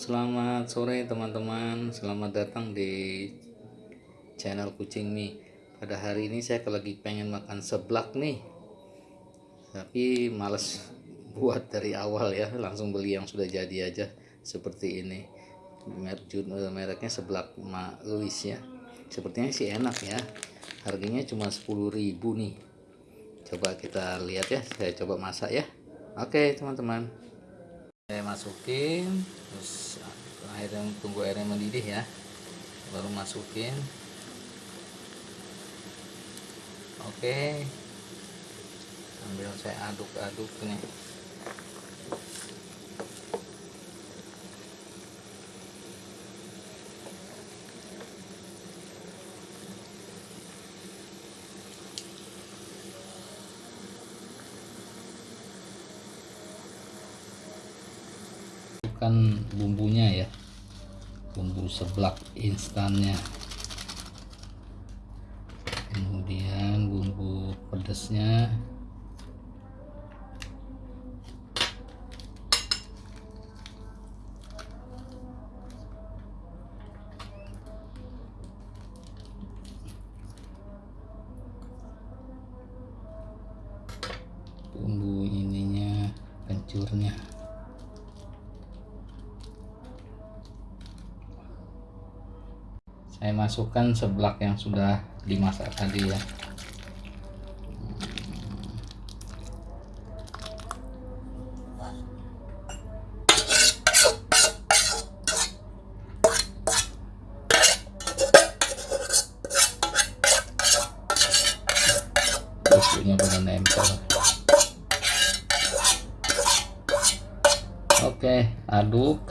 selamat sore teman-teman. Selamat datang di channel Kucing Mi. Pada hari ini saya lagi pengen makan seblak nih. Tapi males buat dari awal ya, langsung beli yang sudah jadi aja seperti ini. Eh, mereknya seblak Ma Louis ya. Sepertinya sih enak ya. Harganya cuma 10.000 nih. Coba kita lihat ya, saya coba masak ya. Oke, teman-teman saya masukin terus airnya tunggu airnya mendidih ya. Baru masukin. Oke. Sambil saya aduk-aduk nih bumbunya ya. Bumbu seblak instannya. Kemudian bumbu pedasnya bumbu ininya kencurnya saya masukkan seblak yang sudah dimasak tadi ya. Busuknya pada nempel. Oke aduk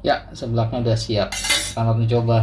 ya sebelahnya udah siap. Selamat mencoba